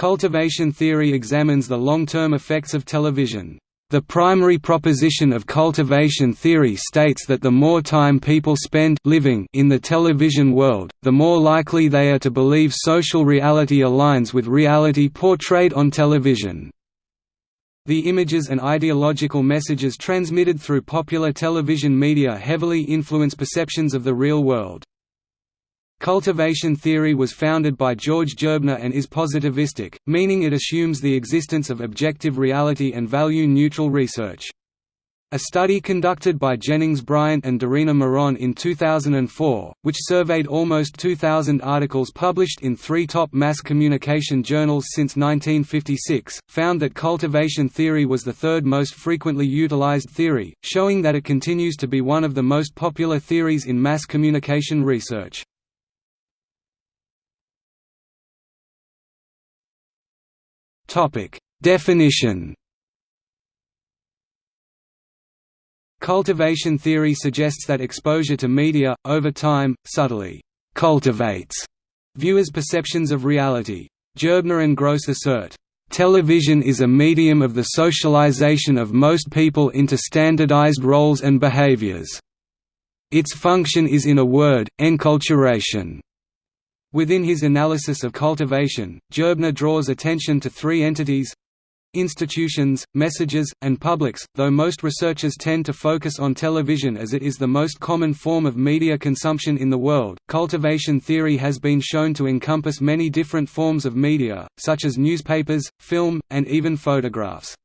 Cultivation theory examines the long-term effects of television. The primary proposition of cultivation theory states that the more time people spend living in the television world, the more likely they are to believe social reality aligns with reality portrayed on television. The images and ideological messages transmitted through popular television media heavily influence perceptions of the real world. Cultivation theory was founded by George Gerbner and is positivistic, meaning it assumes the existence of objective reality and value-neutral research. A study conducted by Jennings Bryant and Dorina Miron in 2004, which surveyed almost 2,000 articles published in three top mass communication journals since 1956, found that cultivation theory was the third most frequently utilized theory, showing that it continues to be one of the most popular theories in mass communication research. Topic: Definition. Cultivation theory suggests that exposure to media, over time, subtly cultivates viewers' perceptions of reality. Gerbner and Gross assert, "...television is a medium of the socialization of most people into standardized roles and behaviors. Its function is in a word, enculturation." Within his analysis of cultivation, Gerbner draws attention to three entities institutions, messages, and publics, though most researchers tend to focus on television as it is the most common form of media consumption in the world. Cultivation theory has been shown to encompass many different forms of media, such as newspapers, film, and even photographs.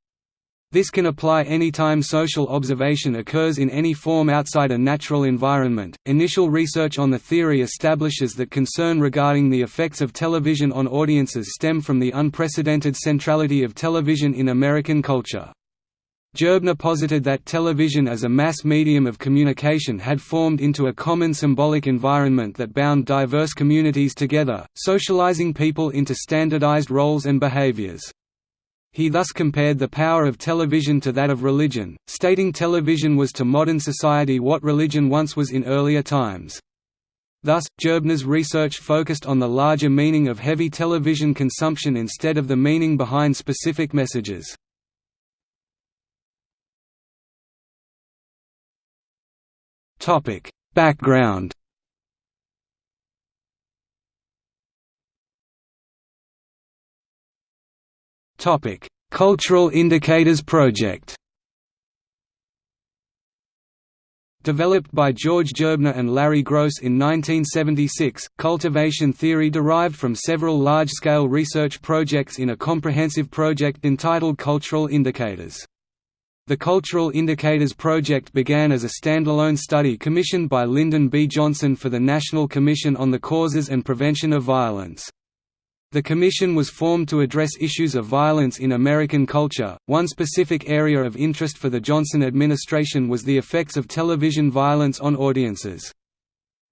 This can apply anytime social observation occurs in any form outside a natural environment. Initial research on the theory establishes that concern regarding the effects of television on audiences stem from the unprecedented centrality of television in American culture. Gerbner posited that television as a mass medium of communication had formed into a common symbolic environment that bound diverse communities together, socializing people into standardized roles and behaviors. He thus compared the power of television to that of religion, stating television was to modern society what religion once was in earlier times. Thus, Gerbner's research focused on the larger meaning of heavy television consumption instead of the meaning behind specific messages. Background Topic: Cultural Indicators Project. Developed by George Gerbner and Larry Gross in 1976, cultivation theory derived from several large-scale research projects in a comprehensive project entitled Cultural Indicators. The Cultural Indicators Project began as a standalone study commissioned by Lyndon B. Johnson for the National Commission on the Causes and Prevention of Violence. The commission was formed to address issues of violence in American culture. One specific area of interest for the Johnson administration was the effects of television violence on audiences.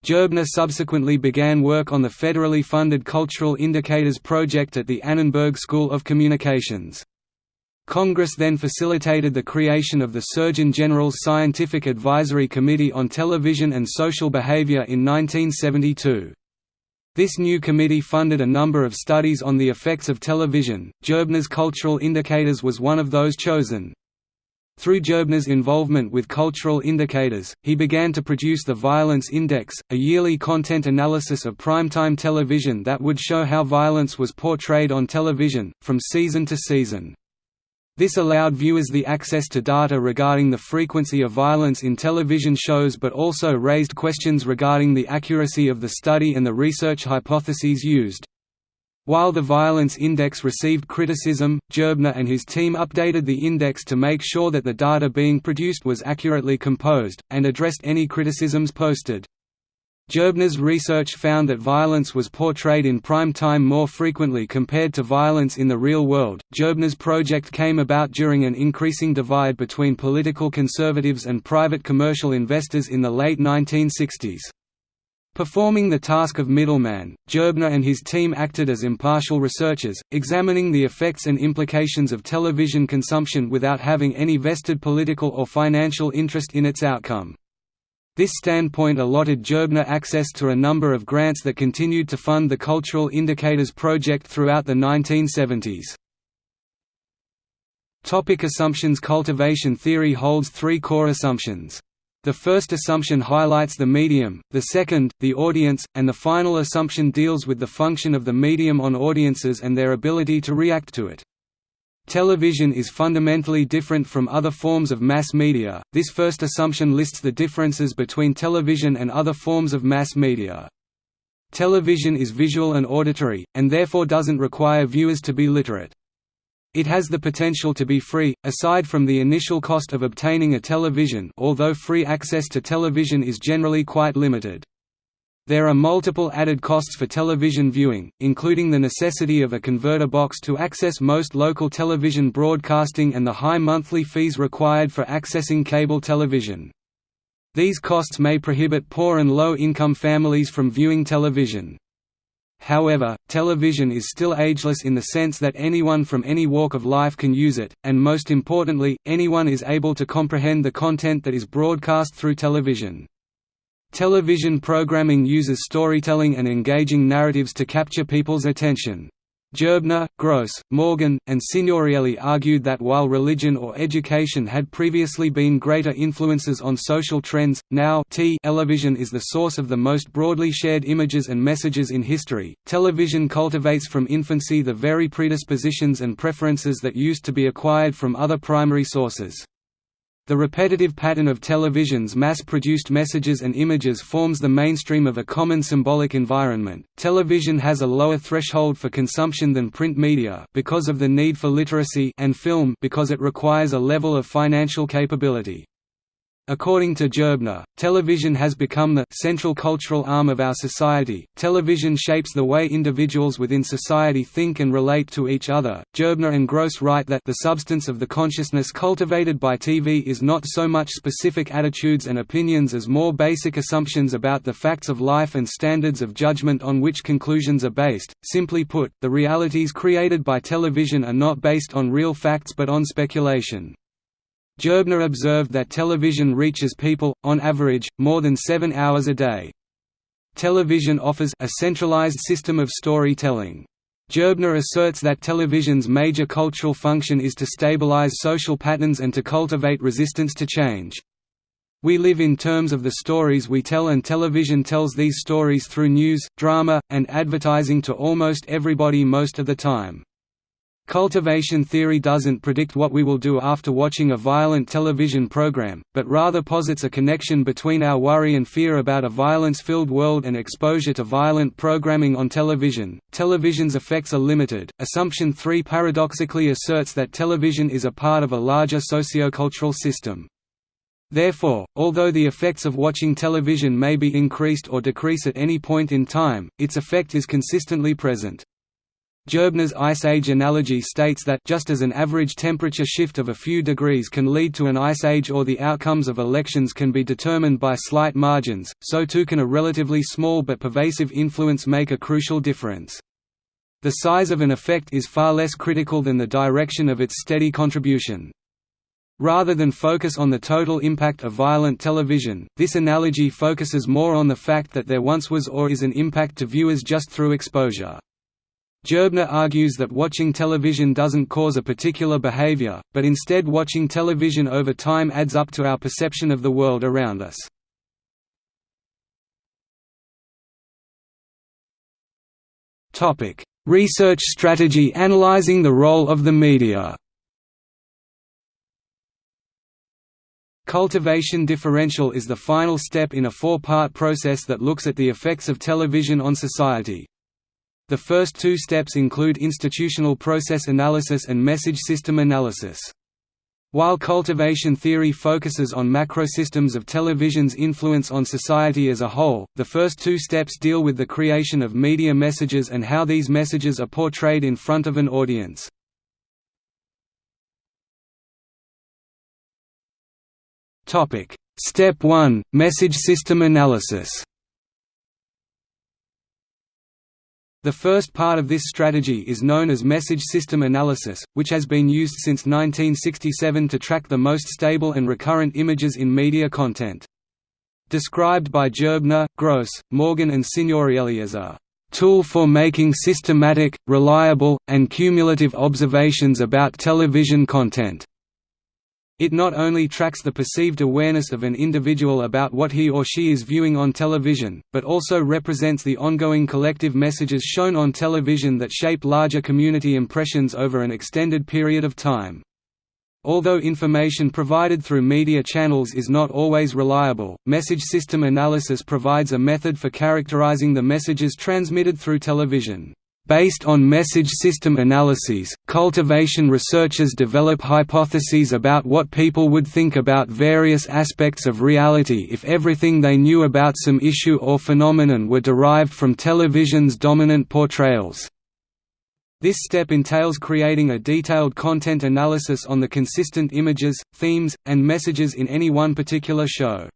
Gerbner subsequently began work on the federally funded Cultural Indicators Project at the Annenberg School of Communications. Congress then facilitated the creation of the Surgeon General's Scientific Advisory Committee on Television and Social Behavior in 1972. This new committee funded a number of studies on the effects of television. Gerbner's Cultural Indicators was one of those chosen. Through Gerbner's involvement with cultural indicators, he began to produce the Violence Index, a yearly content analysis of primetime television that would show how violence was portrayed on television, from season to season. This allowed viewers the access to data regarding the frequency of violence in television shows but also raised questions regarding the accuracy of the study and the research hypotheses used. While the Violence Index received criticism, Gerbner and his team updated the index to make sure that the data being produced was accurately composed, and addressed any criticisms posted. Gerbner's research found that violence was portrayed in prime time more frequently compared to violence in the real world. Gerbner's project came about during an increasing divide between political conservatives and private commercial investors in the late 1960s. Performing the task of middleman, Gerbner and his team acted as impartial researchers, examining the effects and implications of television consumption without having any vested political or financial interest in its outcome. This standpoint allotted Gerbner access to a number of grants that continued to fund the Cultural Indicators project throughout the 1970s. Topic assumptions Cultivation theory holds three core assumptions. The first assumption highlights the medium, the second, the audience, and the final assumption deals with the function of the medium on audiences and their ability to react to it. Television is fundamentally different from other forms of mass media. This first assumption lists the differences between television and other forms of mass media. Television is visual and auditory, and therefore doesn't require viewers to be literate. It has the potential to be free, aside from the initial cost of obtaining a television although free access to television is generally quite limited. There are multiple added costs for television viewing, including the necessity of a converter box to access most local television broadcasting and the high monthly fees required for accessing cable television. These costs may prohibit poor and low-income families from viewing television. However, television is still ageless in the sense that anyone from any walk of life can use it, and most importantly, anyone is able to comprehend the content that is broadcast through television. Television programming uses storytelling and engaging narratives to capture people's attention. Gerbner, Gross, Morgan, and Signorielli argued that while religion or education had previously been greater influences on social trends, now television is the source of the most broadly shared images and messages in history. Television cultivates from infancy the very predispositions and preferences that used to be acquired from other primary sources. The repetitive pattern of television's mass-produced messages and images forms the mainstream of a common symbolic environment. Television has a lower threshold for consumption than print media because of the need for literacy and film because it requires a level of financial capability. According to Gerbner, television has become the central cultural arm of our society. Television shapes the way individuals within society think and relate to each other. Gerbner and Gross write that the substance of the consciousness cultivated by TV is not so much specific attitudes and opinions as more basic assumptions about the facts of life and standards of judgment on which conclusions are based. Simply put, the realities created by television are not based on real facts but on speculation. Gerbner observed that television reaches people, on average, more than seven hours a day. Television offers a centralized system of storytelling. Gerbner asserts that television's major cultural function is to stabilize social patterns and to cultivate resistance to change. We live in terms of the stories we tell and television tells these stories through news, drama, and advertising to almost everybody most of the time. Cultivation theory doesn't predict what we will do after watching a violent television program, but rather posits a connection between our worry and fear about a violence-filled world and exposure to violent programming on television. Television's effects are limited. Assumption 3 paradoxically asserts that television is a part of a larger sociocultural system. Therefore, although the effects of watching television may be increased or decrease at any point in time, its effect is consistently present. Gerbner's Ice Age analogy states that just as an average temperature shift of a few degrees can lead to an ice age or the outcomes of elections can be determined by slight margins, so too can a relatively small but pervasive influence make a crucial difference. The size of an effect is far less critical than the direction of its steady contribution. Rather than focus on the total impact of violent television, this analogy focuses more on the fact that there once was or is an impact to viewers just through exposure. Gerbner argues that watching television doesn't cause a particular behavior, but instead watching television over time adds up to our perception of the world around us. Research strategy analyzing the role of the media Cultivation differential is the final step in a four-part process that looks at the effects of television on society. The first two steps include institutional process analysis and message system analysis. While cultivation theory focuses on macrosystems of television's influence on society as a whole, the first two steps deal with the creation of media messages and how these messages are portrayed in front of an audience. Step 1 – Message system analysis The first part of this strategy is known as message system analysis, which has been used since 1967 to track the most stable and recurrent images in media content. described by Gerbner, Gross, Morgan and Signorielli as a tool for making systematic, reliable, and cumulative observations about television content. It not only tracks the perceived awareness of an individual about what he or she is viewing on television, but also represents the ongoing collective messages shown on television that shape larger community impressions over an extended period of time. Although information provided through media channels is not always reliable, message system analysis provides a method for characterizing the messages transmitted through television. Based on message system analyses, cultivation researchers develop hypotheses about what people would think about various aspects of reality if everything they knew about some issue or phenomenon were derived from television's dominant portrayals. This step entails creating a detailed content analysis on the consistent images, themes, and messages in any one particular show.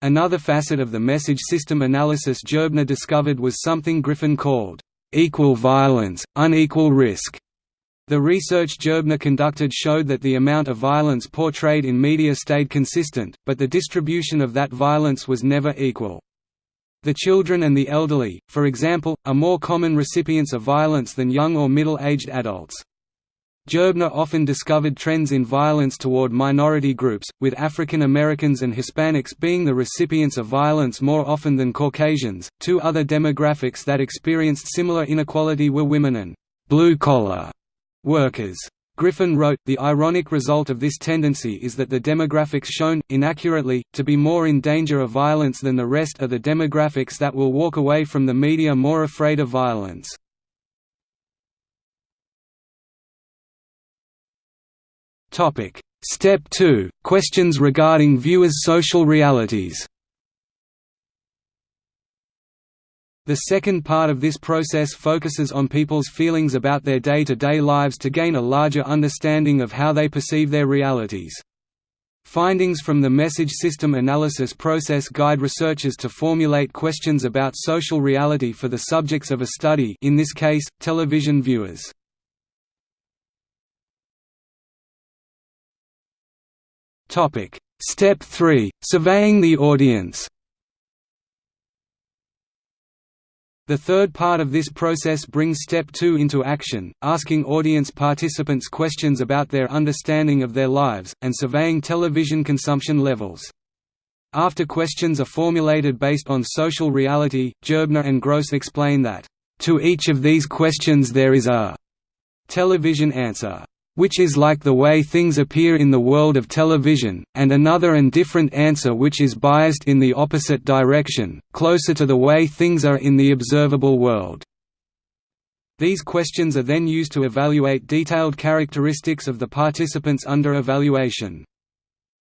Another facet of the message system analysis Gerbner discovered was something Griffin called equal violence, unequal risk. The research Gerbner conducted showed that the amount of violence portrayed in media stayed consistent, but the distribution of that violence was never equal. The children and the elderly, for example, are more common recipients of violence than young or middle-aged adults. Gerbner often discovered trends in violence toward minority groups, with African Americans and Hispanics being the recipients of violence more often than Caucasians. Two other demographics that experienced similar inequality were women and blue collar workers. Griffin wrote, The ironic result of this tendency is that the demographics shown, inaccurately, to be more in danger of violence than the rest are the demographics that will walk away from the media more afraid of violence. Topic: Step 2: Questions regarding viewers' social realities. The second part of this process focuses on people's feelings about their day-to-day -day lives to gain a larger understanding of how they perceive their realities. Findings from the message system analysis process guide researchers to formulate questions about social reality for the subjects of a study in this case, television viewers. Topic: Step 3: Surveying the audience. The third part of this process brings Step 2 into action, asking audience participants questions about their understanding of their lives, and surveying television consumption levels. After questions are formulated based on social reality, Gerbner and Gross explain that, "...to each of these questions there is a television answer." Which is like the way things appear in the world of television, and another and different answer which is biased in the opposite direction, closer to the way things are in the observable world. These questions are then used to evaluate detailed characteristics of the participants under evaluation.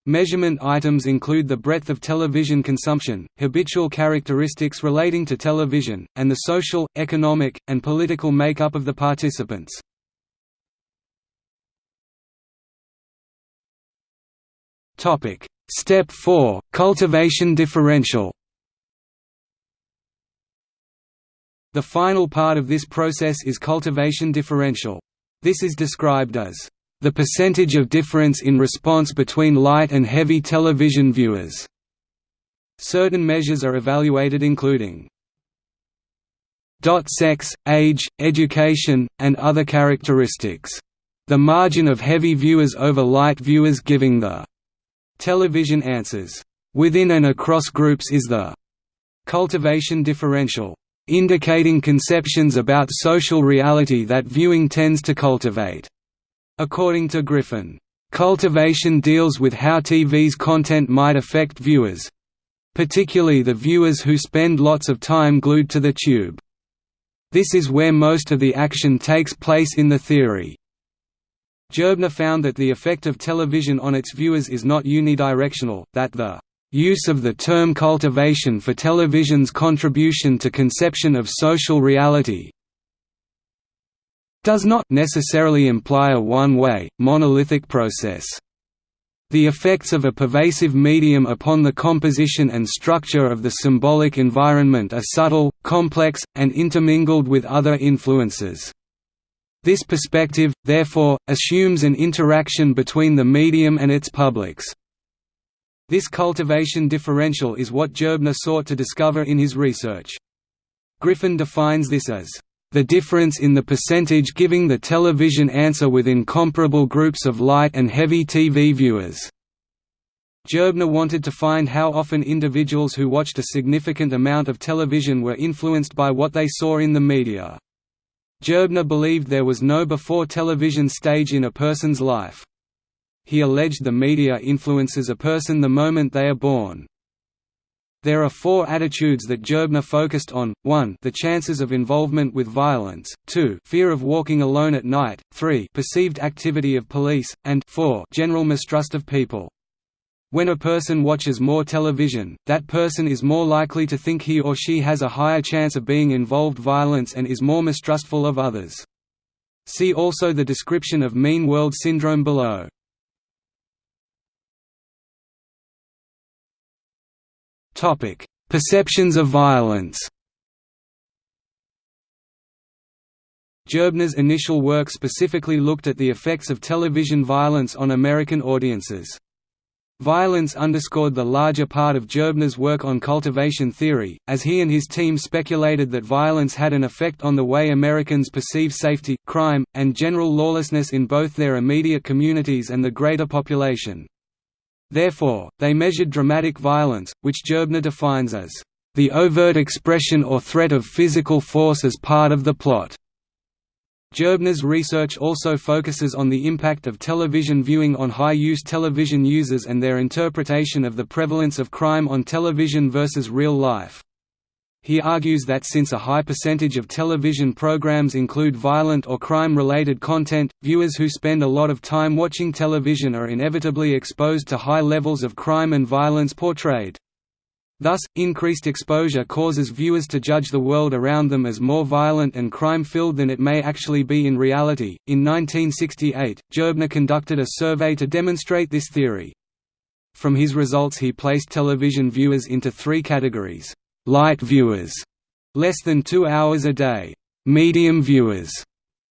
Measurement items include the breadth of television consumption, habitual characteristics relating to television, and the social, economic, and political makeup of the participants. Topic: Step 4: Cultivation differential. The final part of this process is cultivation differential. This is described as the percentage of difference in response between light and heavy television viewers. Certain measures are evaluated including sex, age, education, and other characteristics. The margin of heavy viewers over light viewers giving the Television answers, "...within and across groups is the cultivation differential, indicating conceptions about social reality that viewing tends to cultivate." According to Griffin, "...cultivation deals with how TV's content might affect viewers particularly the viewers who spend lots of time glued to the tube. This is where most of the action takes place in the theory. Gerbner found that the effect of television on its viewers is not unidirectional, that the use of the term cultivation for television's contribution to conception of social reality does not necessarily imply a one-way, monolithic process. The effects of a pervasive medium upon the composition and structure of the symbolic environment are subtle, complex, and intermingled with other influences. This perspective, therefore, assumes an interaction between the medium and its publics. This cultivation differential is what Gerbner sought to discover in his research. Griffin defines this as the difference in the percentage giving the television answer within comparable groups of light and heavy TV viewers. Gerbner wanted to find how often individuals who watched a significant amount of television were influenced by what they saw in the media. Gerbner believed there was no before television stage in a person's life. He alleged the media influences a person the moment they are born. There are four attitudes that Gerbner focused on, 1 the chances of involvement with violence, 2 fear of walking alone at night, 3 perceived activity of police, and 4 general mistrust of people. When a person watches more television, that person is more likely to think he or she has a higher chance of being involved violence and is more mistrustful of others. See also the description of mean world syndrome below. Topic: Perceptions of violence. Gerbner's initial work specifically looked at the effects of television violence on American audiences. Violence underscored the larger part of Gerbner's work on cultivation theory, as he and his team speculated that violence had an effect on the way Americans perceive safety, crime, and general lawlessness in both their immediate communities and the greater population. Therefore, they measured dramatic violence, which Gerbner defines as, "...the overt expression or threat of physical force as part of the plot." Gerbner's research also focuses on the impact of television viewing on high-use television users and their interpretation of the prevalence of crime on television versus real life. He argues that since a high percentage of television programs include violent or crime-related content, viewers who spend a lot of time watching television are inevitably exposed to high levels of crime and violence portrayed. Thus, increased exposure causes viewers to judge the world around them as more violent and crime-filled than it may actually be in reality. In 1968, Gerbner conducted a survey to demonstrate this theory. From his results he placed television viewers into three categories light viewers, less than two hours a day, medium viewers,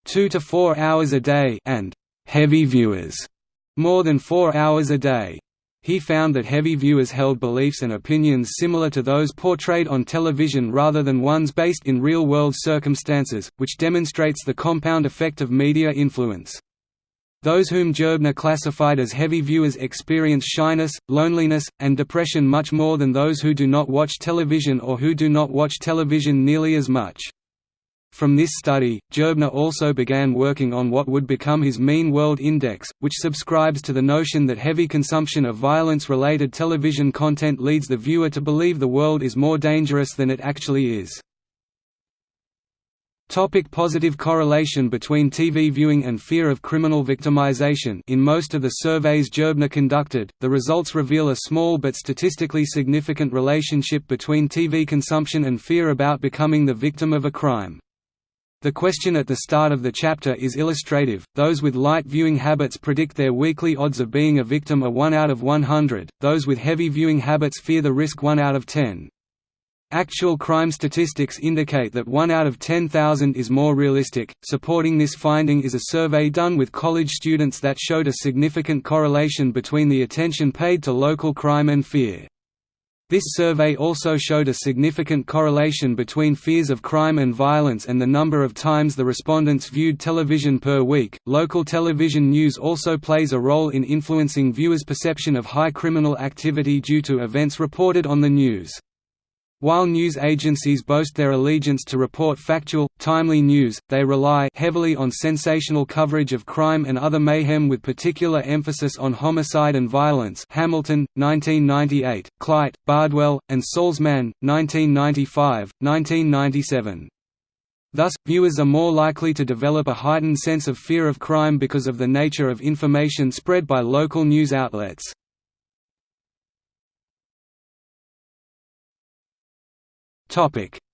two to four hours a day, and heavy viewers, more than four hours a day. He found that heavy viewers held beliefs and opinions similar to those portrayed on television rather than ones based in real-world circumstances, which demonstrates the compound effect of media influence. Those whom Gerbner classified as heavy viewers experience shyness, loneliness, and depression much more than those who do not watch television or who do not watch television nearly as much. From this study, Gerbner also began working on what would become his Mean World Index, which subscribes to the notion that heavy consumption of violence-related television content leads the viewer to believe the world is more dangerous than it actually is. Topic positive correlation between TV viewing and fear of criminal victimization In most of the surveys Gerbner conducted, the results reveal a small but statistically significant relationship between TV consumption and fear about becoming the victim of a crime. The question at the start of the chapter is illustrative, those with light viewing habits predict their weekly odds of being a victim are 1 out of 100, those with heavy viewing habits fear the risk 1 out of 10. Actual crime statistics indicate that 1 out of 10,000 is more realistic. Supporting this finding is a survey done with college students that showed a significant correlation between the attention paid to local crime and fear. This survey also showed a significant correlation between fears of crime and violence and the number of times the respondents viewed television per week. Local television news also plays a role in influencing viewers' perception of high criminal activity due to events reported on the news. While news agencies boast their allegiance to report factual, timely news, they rely heavily on sensational coverage of crime and other mayhem with particular emphasis on homicide and violence Hamilton, 1998, Klite, Bardwell, and Salzman, 1995, 1997. Thus, viewers are more likely to develop a heightened sense of fear of crime because of the nature of information spread by local news outlets.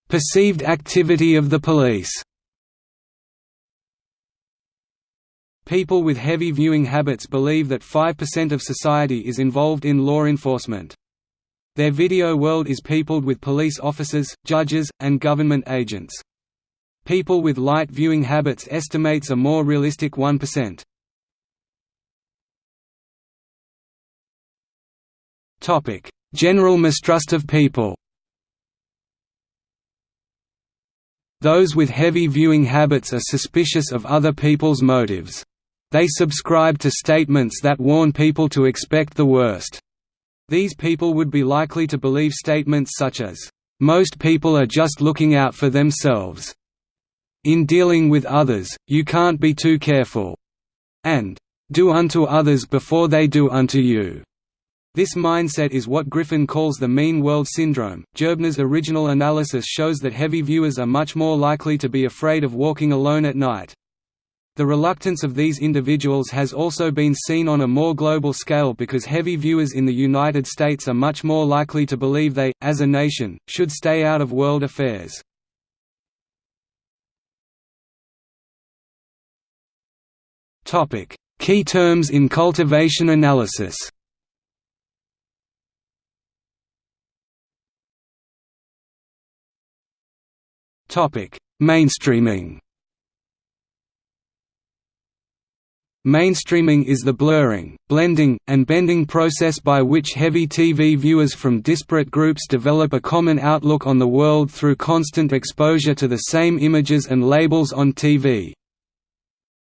Perceived activity of the police. People with heavy viewing habits believe that 5% of society is involved in law enforcement. Their video world is peopled with police officers, judges, and government agents. People with light viewing habits estimates a more realistic 1%. General mistrust of people Those with heavy viewing habits are suspicious of other people's motives. They subscribe to statements that warn people to expect the worst. These people would be likely to believe statements such as, "...most people are just looking out for themselves," "...in dealing with others, you can't be too careful," and "...do unto others before they do unto you." This mindset is what Griffin calls the mean world syndrome. Gerbner's original analysis shows that heavy viewers are much more likely to be afraid of walking alone at night. The reluctance of these individuals has also been seen on a more global scale because heavy viewers in the United States are much more likely to believe they, as a nation, should stay out of world affairs. Key terms in cultivation analysis Mainstreaming Mainstreaming is the blurring, blending, and bending process by which heavy TV viewers from disparate groups develop a common outlook on the world through constant exposure to the same images and labels on TV.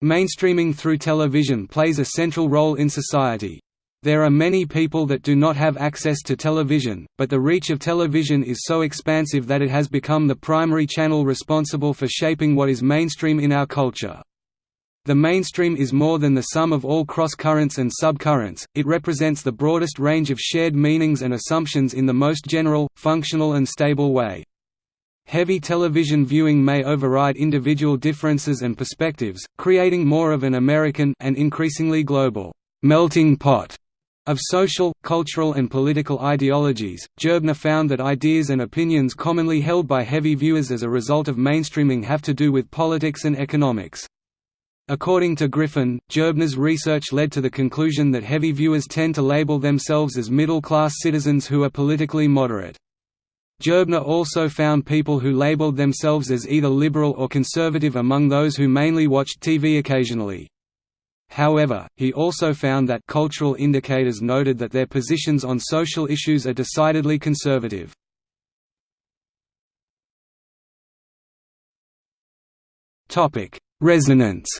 Mainstreaming through television plays a central role in society. There are many people that do not have access to television, but the reach of television is so expansive that it has become the primary channel responsible for shaping what is mainstream in our culture. The mainstream is more than the sum of all cross-currents and subcurrents, it represents the broadest range of shared meanings and assumptions in the most general, functional and stable way. Heavy television viewing may override individual differences and perspectives, creating more of an American and increasingly global melting pot of social, cultural and political ideologies, Gerbner found that ideas and opinions commonly held by heavy viewers as a result of mainstreaming have to do with politics and economics. According to Griffin, Gerbner's research led to the conclusion that heavy viewers tend to label themselves as middle-class citizens who are politically moderate. Gerbner also found people who labeled themselves as either liberal or conservative among those who mainly watched TV occasionally. However, he also found that cultural indicators noted that their positions on social issues are decidedly conservative. Resonance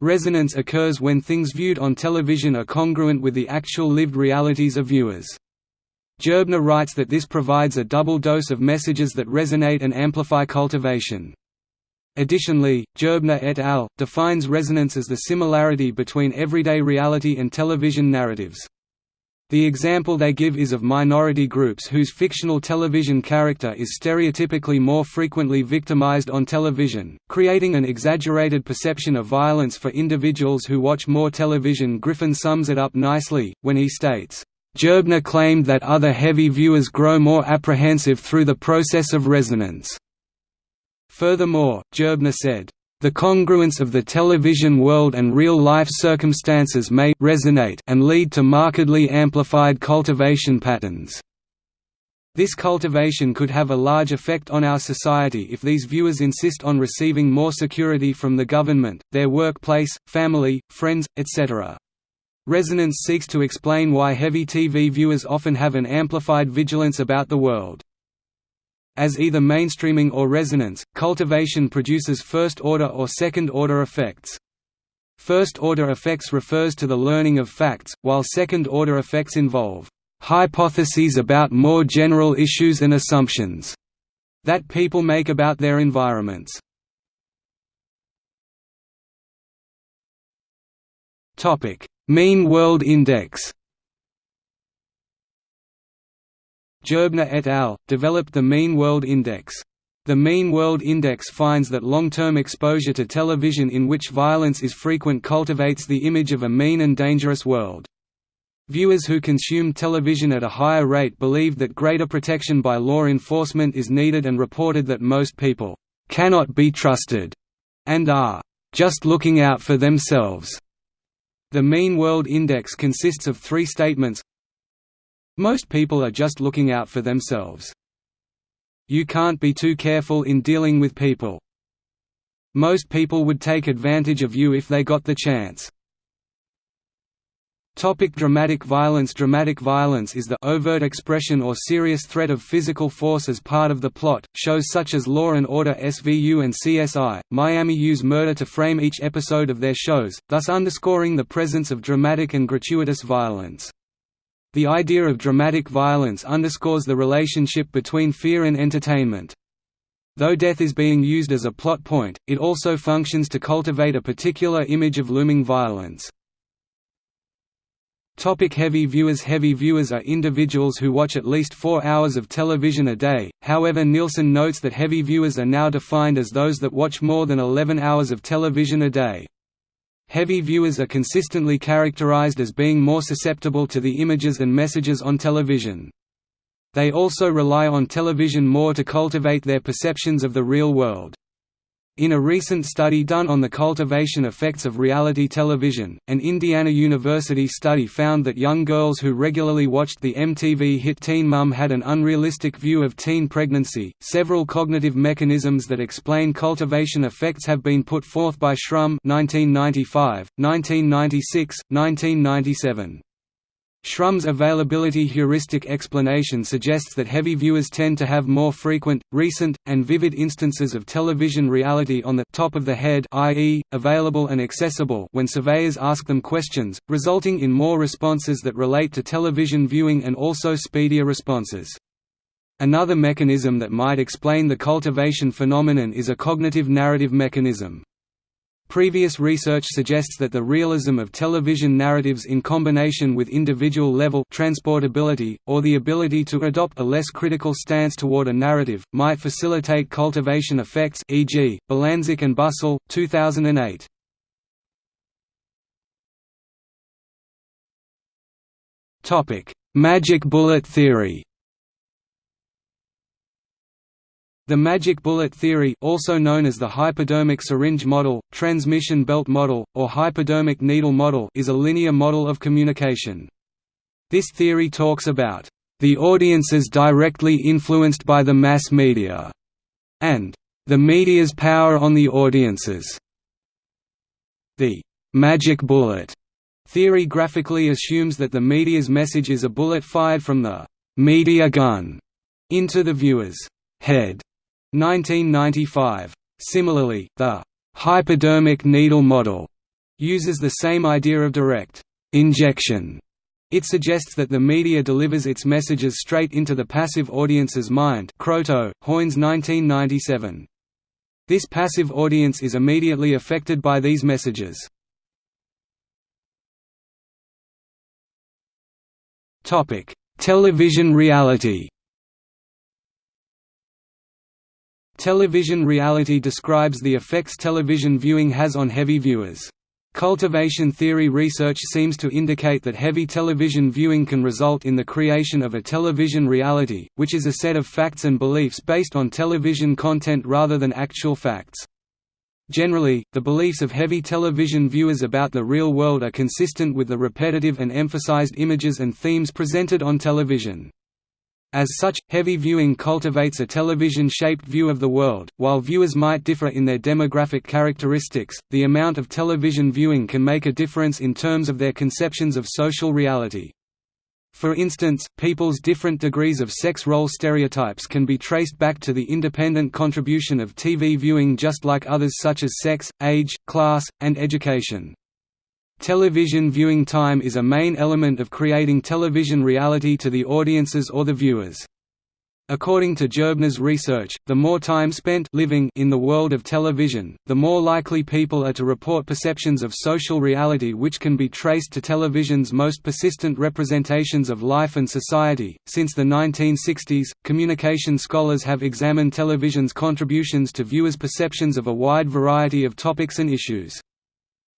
Resonance occurs when things viewed on television are congruent with the actual lived realities of viewers. Gerbner writes that this provides a double dose of messages that resonate and amplify cultivation. Additionally, Gerbner et al. defines resonance as the similarity between everyday reality and television narratives. The example they give is of minority groups whose fictional television character is stereotypically more frequently victimized on television, creating an exaggerated perception of violence for individuals who watch more television Griffin sums it up nicely, when he states, "...Gerbner claimed that other heavy viewers grow more apprehensive through the process of resonance." Furthermore, Gerbner said, the congruence of the television world and real-life circumstances may resonate and lead to markedly amplified cultivation patterns. This cultivation could have a large effect on our society if these viewers insist on receiving more security from the government, their workplace, family, friends, etc. Resonance seeks to explain why heavy TV viewers often have an amplified vigilance about the world. As either mainstreaming or resonance, cultivation produces first-order or second-order effects. First-order effects refers to the learning of facts, while second-order effects involve hypotheses about more general issues and assumptions that people make about their environments. Mean World Index Gerbner et al. developed the Mean World Index. The Mean World Index finds that long-term exposure to television in which violence is frequent cultivates the image of a mean and dangerous world. Viewers who consume television at a higher rate believe that greater protection by law enforcement is needed and reported that most people cannot be trusted and are just looking out for themselves. The Mean World Index consists of three statements most people are just looking out for themselves. You can't be too careful in dealing with people. Most people would take advantage of you if they got the chance. Topic dramatic violence Dramatic violence is the overt expression or serious threat of physical force as part of the plot. Shows such as Law and Order SVU and CSI, Miami use murder to frame each episode of their shows, thus underscoring the presence of dramatic and gratuitous violence. The idea of dramatic violence underscores the relationship between fear and entertainment. Though death is being used as a plot point, it also functions to cultivate a particular image of looming violence. Topic heavy viewers Heavy viewers are individuals who watch at least four hours of television a day, however Nielsen notes that heavy viewers are now defined as those that watch more than 11 hours of television a day. Heavy viewers are consistently characterized as being more susceptible to the images and messages on television. They also rely on television more to cultivate their perceptions of the real world. In a recent study done on the cultivation effects of reality television, an Indiana University study found that young girls who regularly watched the MTV hit Teen Mum had an unrealistic view of teen pregnancy. Several cognitive mechanisms that explain cultivation effects have been put forth by Shrum 1995, 1996, 1997. Shrum's availability heuristic explanation suggests that heavy viewers tend to have more frequent, recent, and vivid instances of television reality on the top of the head i.e., available and accessible when surveyors ask them questions, resulting in more responses that relate to television viewing and also speedier responses. Another mechanism that might explain the cultivation phenomenon is a cognitive narrative mechanism. Previous research suggests that the realism of television narratives in combination with individual-level transportability, or the ability to adopt a less critical stance toward a narrative, might facilitate cultivation effects e.g., Bilandzic and Busselle, 2008. Magic bullet theory The magic bullet theory also known as the hypodermic syringe model, transmission belt model, or hypodermic needle model is a linear model of communication. This theory talks about the audiences directly influenced by the mass media, and the media's power on the audiences. The magic bullet theory graphically assumes that the media's message is a bullet fired from the media gun into the viewer's head 1995. Similarly, the hypodermic needle model uses the same idea of direct injection. It suggests that the media delivers its messages straight into the passive audience's mind Hoynes 1997. This passive audience is immediately affected by these messages. Television reality Television reality describes the effects television viewing has on heavy viewers. Cultivation theory research seems to indicate that heavy television viewing can result in the creation of a television reality, which is a set of facts and beliefs based on television content rather than actual facts. Generally, the beliefs of heavy television viewers about the real world are consistent with the repetitive and emphasized images and themes presented on television. As such, heavy viewing cultivates a television-shaped view of the world. While viewers might differ in their demographic characteristics, the amount of television viewing can make a difference in terms of their conceptions of social reality. For instance, people's different degrees of sex role stereotypes can be traced back to the independent contribution of TV viewing just like others such as sex, age, class, and education. Television viewing time is a main element of creating television reality to the audiences or the viewers. According to Gerbner's research, the more time spent living in the world of television, the more likely people are to report perceptions of social reality which can be traced to television's most persistent representations of life and society. Since the 1960s, communication scholars have examined television's contributions to viewers' perceptions of a wide variety of topics and issues.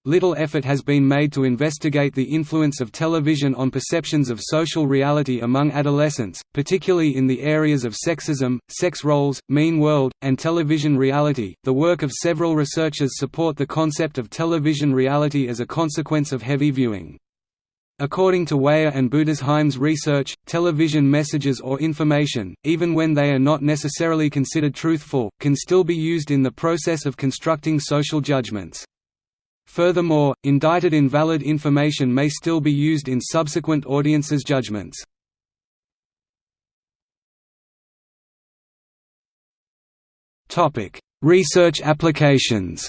Little effort has been made to investigate the influence of television on perceptions of social reality among adolescents, particularly in the areas of sexism, sex roles, mean world, and television reality. The work of several researchers support the concept of television reality as a consequence of heavy viewing. According to Wyer and Budesheim's research, television messages or information, even when they are not necessarily considered truthful, can still be used in the process of constructing social judgments. Furthermore, indicted invalid information may still be used in subsequent audiences' judgments. Research applications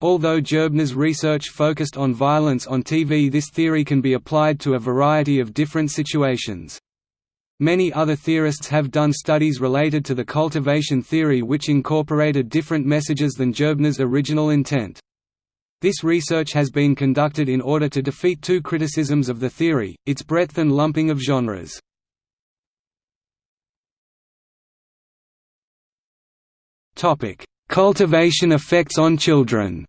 Although Gerbner's research focused on violence on TV this theory can be applied to a variety of different situations. Many other theorists have done studies related to the cultivation theory which incorporated different messages than Gerbner's original intent. This research has been conducted in order to defeat two criticisms of the theory, its breadth and lumping of genres. Cultivation effects on children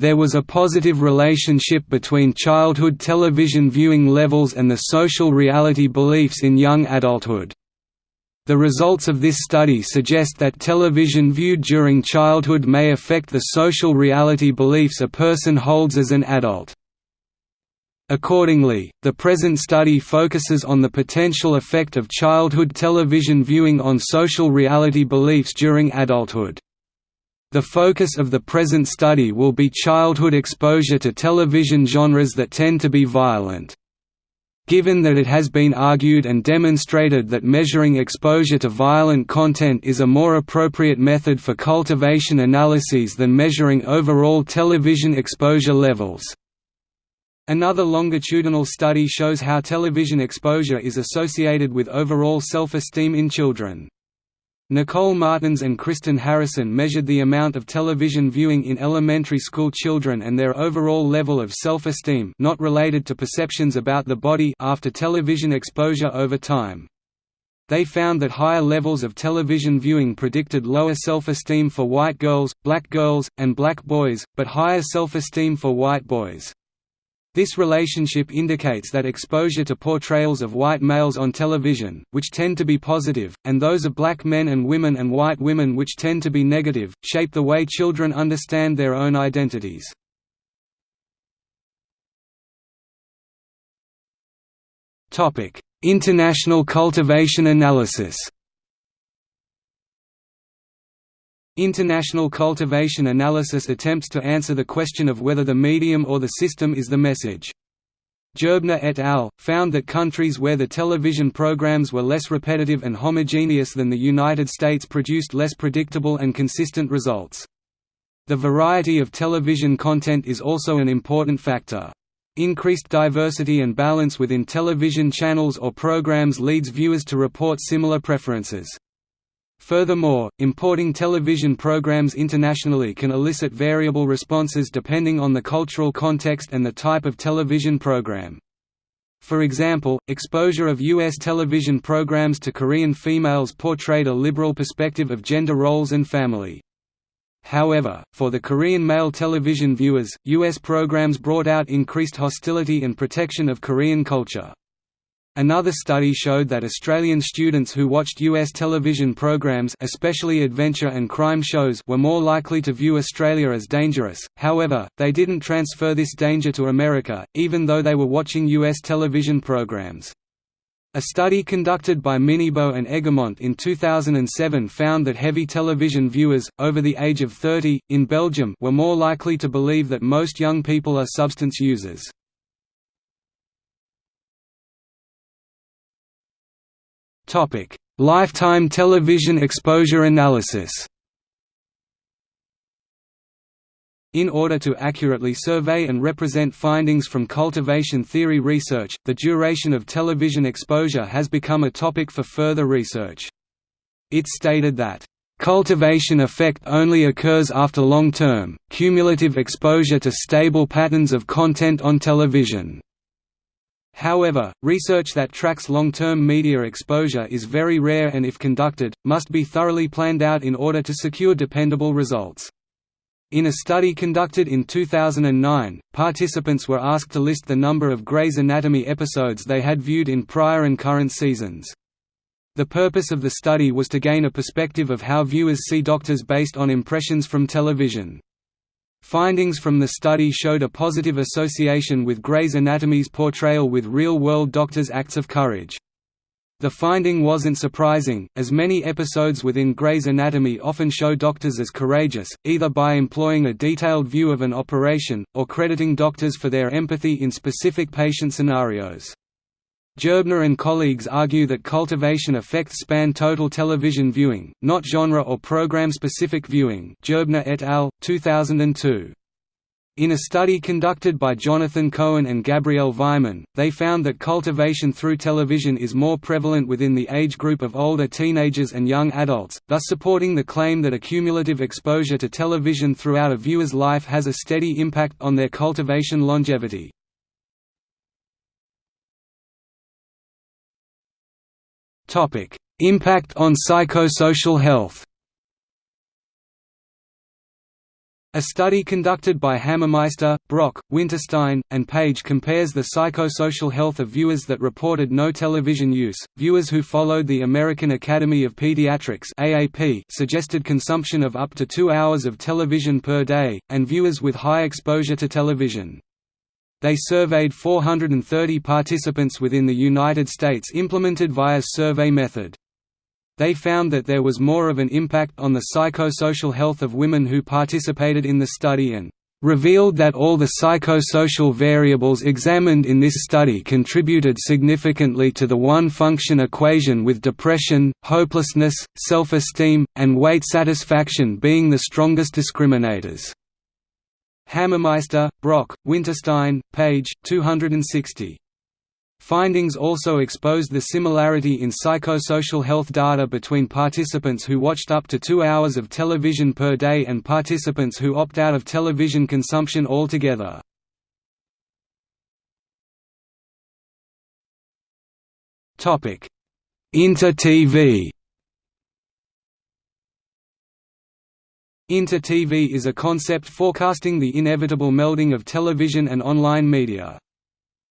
There was a positive relationship between childhood television viewing levels and the social reality beliefs in young adulthood. The results of this study suggest that television viewed during childhood may affect the social reality beliefs a person holds as an adult. Accordingly, the present study focuses on the potential effect of childhood television viewing on social reality beliefs during adulthood. The focus of the present study will be childhood exposure to television genres that tend to be violent. Given that it has been argued and demonstrated that measuring exposure to violent content is a more appropriate method for cultivation analyses than measuring overall television exposure levels. Another longitudinal study shows how television exposure is associated with overall self-esteem in children. Nicole Martins and Kristen Harrison measured the amount of television viewing in elementary school children and their overall level of self-esteem not related to perceptions about the body after television exposure over time. They found that higher levels of television viewing predicted lower self-esteem for white girls, black girls, and black boys, but higher self-esteem for white boys. This relationship indicates that exposure to portrayals of white males on television, which tend to be positive, and those of black men and women and white women which tend to be negative, shape the way children understand their own identities. International cultivation analysis International cultivation analysis attempts to answer the question of whether the medium or the system is the message. Gerbner et al. found that countries where the television programs were less repetitive and homogeneous than the United States produced less predictable and consistent results. The variety of television content is also an important factor. Increased diversity and balance within television channels or programs leads viewers to report similar preferences. Furthermore, importing television programs internationally can elicit variable responses depending on the cultural context and the type of television program. For example, exposure of U.S. television programs to Korean females portrayed a liberal perspective of gender roles and family. However, for the Korean male television viewers, U.S. programs brought out increased hostility and protection of Korean culture. Another study showed that Australian students who watched US television programs especially adventure and crime shows were more likely to view Australia as dangerous, however, they didn't transfer this danger to America, even though they were watching US television programs. A study conducted by Minnebo and Eggermont in 2007 found that heavy television viewers, over the age of 30, in Belgium were more likely to believe that most young people are substance users. Topic: Lifetime television exposure analysis. In order to accurately survey and represent findings from cultivation theory research, the duration of television exposure has become a topic for further research. It stated that, "...cultivation effect only occurs after long-term, cumulative exposure to stable patterns of content on television." However, research that tracks long-term media exposure is very rare and if conducted, must be thoroughly planned out in order to secure dependable results. In a study conducted in 2009, participants were asked to list the number of Grey's Anatomy episodes they had viewed in prior and current seasons. The purpose of the study was to gain a perspective of how viewers see doctors based on impressions from television. Findings from the study showed a positive association with Grey's Anatomy's portrayal with real-world doctors' acts of courage. The finding wasn't surprising, as many episodes within Grey's Anatomy often show doctors as courageous, either by employing a detailed view of an operation, or crediting doctors for their empathy in specific patient scenarios. Gerbner and colleagues argue that cultivation effects span total television viewing, not genre or program-specific viewing Gerbner et al., 2002. In a study conducted by Jonathan Cohen and Gabrielle Weimann, they found that cultivation through television is more prevalent within the age group of older teenagers and young adults, thus supporting the claim that accumulative exposure to television throughout a viewer's life has a steady impact on their cultivation longevity. Impact on psychosocial health. A study conducted by Hammermeister, Brock, Winterstein, and Page compares the psychosocial health of viewers that reported no television use, viewers who followed the American Academy of Pediatrics AAP suggested consumption of up to two hours of television per day, and viewers with high exposure to television. They surveyed 430 participants within the United States implemented via survey method. They found that there was more of an impact on the psychosocial health of women who participated in the study and revealed that all the psychosocial variables examined in this study contributed significantly to the one-function equation with depression, hopelessness, self-esteem, and weight satisfaction being the strongest discriminators. Hammermeister, Brock, Winterstein, page 260. Findings also exposed the similarity in psychosocial health data between participants who watched up to two hours of television per day and participants who opt out of television consumption altogether. Inter-TV Inter-TV is a concept forecasting the inevitable melding of television and online media.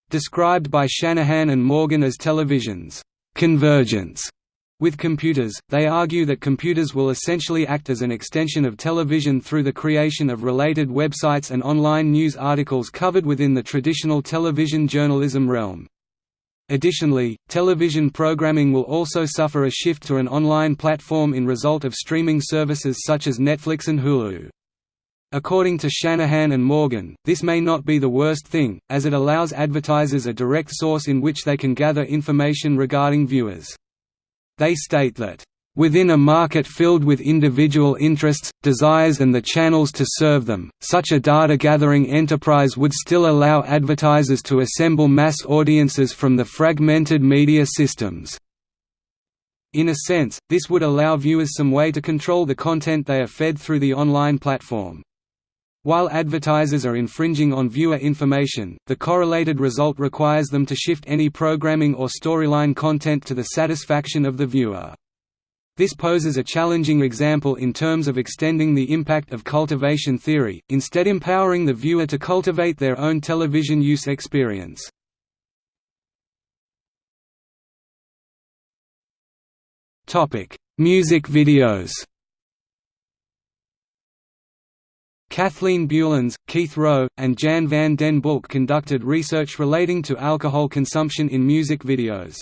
Described by Shanahan and Morgan as television's convergence with computers, they argue that computers will essentially act as an extension of television through the creation of related websites and online news articles covered within the traditional television journalism realm. Additionally, television programming will also suffer a shift to an online platform in result of streaming services such as Netflix and Hulu. According to Shanahan and Morgan, this may not be the worst thing, as it allows advertisers a direct source in which they can gather information regarding viewers. They state that, Within a market filled with individual interests, desires and the channels to serve them, such a data-gathering enterprise would still allow advertisers to assemble mass audiences from the fragmented media systems. In a sense, this would allow viewers some way to control the content they are fed through the online platform. While advertisers are infringing on viewer information, the correlated result requires them to shift any programming or storyline content to the satisfaction of the viewer. This poses a challenging example in terms of extending the impact of cultivation theory, instead empowering the viewer to cultivate their own television use experience. Music videos Kathleen Beullens, Keith Roe, and Jan van den Bulck conducted research relating to alcohol consumption in music videos.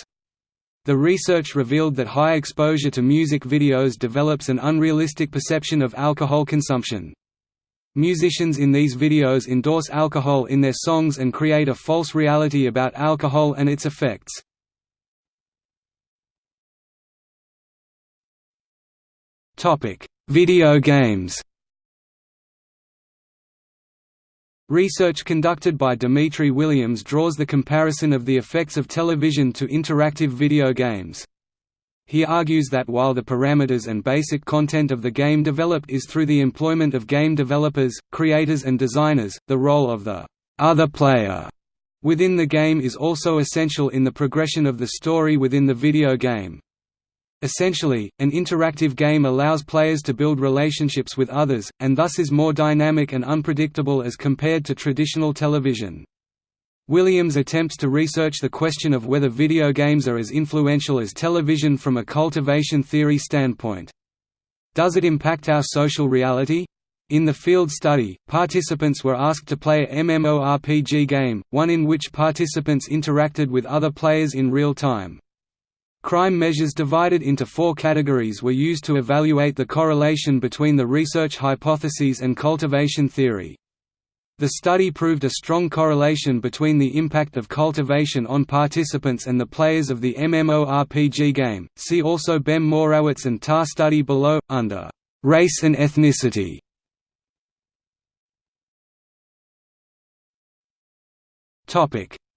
The research revealed that high exposure to music videos develops an unrealistic perception of alcohol consumption. Musicians in these videos endorse alcohol in their songs and create a false reality about alcohol and its effects. Video games Research conducted by Dimitri Williams draws the comparison of the effects of television to interactive video games. He argues that while the parameters and basic content of the game developed is through the employment of game developers, creators and designers, the role of the other player within the game is also essential in the progression of the story within the video game. Essentially, an interactive game allows players to build relationships with others, and thus is more dynamic and unpredictable as compared to traditional television. Williams attempts to research the question of whether video games are as influential as television from a cultivation theory standpoint. Does it impact our social reality? In the field study, participants were asked to play a MMORPG game, one in which participants interacted with other players in real time. Crime measures divided into four categories were used to evaluate the correlation between the research hypotheses and cultivation theory. The study proved a strong correlation between the impact of cultivation on participants and the players of the MMORPG game. See also Behm-Morawitz and TAR study below, under race and ethnicity.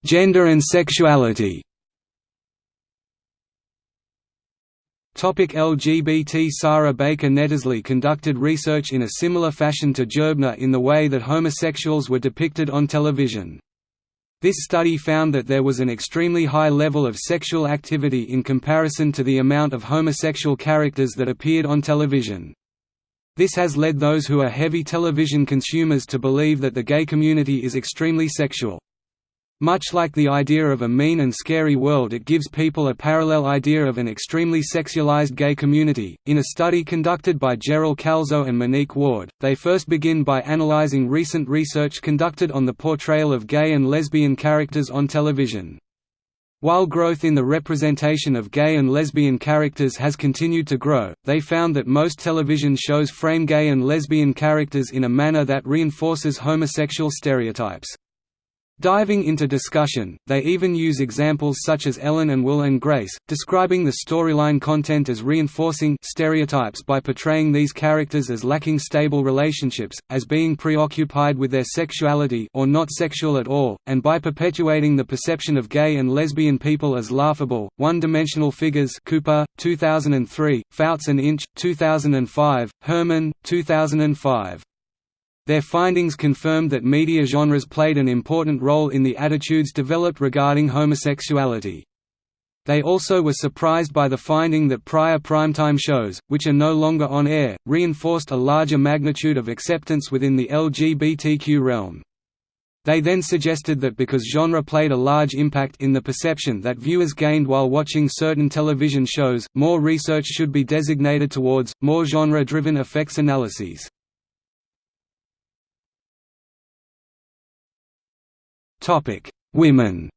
Gender and sexuality LGBT Sarah Baker Netzley conducted research in a similar fashion to Gerbner in the way that homosexuals were depicted on television. This study found that there was an extremely high level of sexual activity in comparison to the amount of homosexual characters that appeared on television. This has led those who are heavy television consumers to believe that the gay community is extremely sexual. Much like the idea of a mean and scary world, it gives people a parallel idea of an extremely sexualized gay community. In a study conducted by Jerel Calzo and Monique Ward, they first begin by analyzing recent research conducted on the portrayal of gay and lesbian characters on television. While growth in the representation of gay and lesbian characters has continued to grow, they found that most television shows frame gay and lesbian characters in a manner that reinforces homosexual stereotypes. Diving into discussion, they even use examples such as Ellen and Will and Grace, describing the storyline content as reinforcing stereotypes by portraying these characters as lacking stable relationships, as being preoccupied with their sexuality or not sexual at all, and by perpetuating the perception of gay and lesbian people as laughable, one-dimensional figures Cooper, 2003, Fouts and Inch, 2005, Herman, 2005. Their findings confirmed that media genres played an important role in the attitudes developed regarding homosexuality. They also were surprised by the finding that prior primetime shows, which are no longer on air, reinforced a larger magnitude of acceptance within the LGBTQ realm. They then suggested that because genre played a large impact in the perception that viewers gained while watching certain television shows, more research should be designated towards, more genre-driven effects analyses. Topic: Women.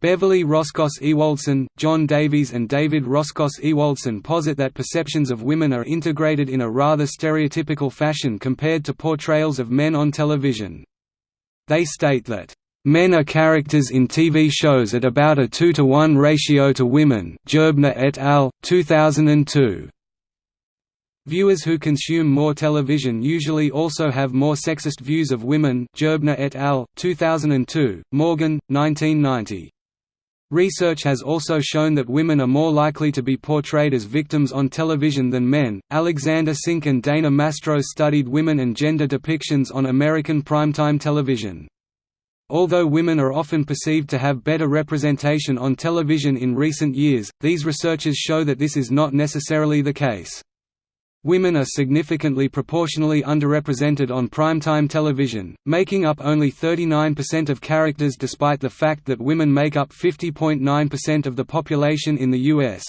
Beverly Roskos Ewoldsen, John Davies and David Roskos Ewoldsen posit that perceptions of women are integrated in a rather stereotypical fashion compared to portrayals of men on television. They state that, "...men are characters in TV shows at about a 2 to 1 ratio to women Gerbner et al., 2002. Viewers who consume more television usually also have more sexist views of women Gerbner et al., 2002, Morgan, 1990. Research has also shown that women are more likely to be portrayed as victims on television than men. Alexander Sink and Dana Mastro studied women and gender depictions on American primetime television. Although women are often perceived to have better representation on television in recent years, these researchers show that this is not necessarily the case. Women are significantly proportionally underrepresented on primetime television, making up only 39% of characters despite the fact that women make up 50.9% of the population in the U.S.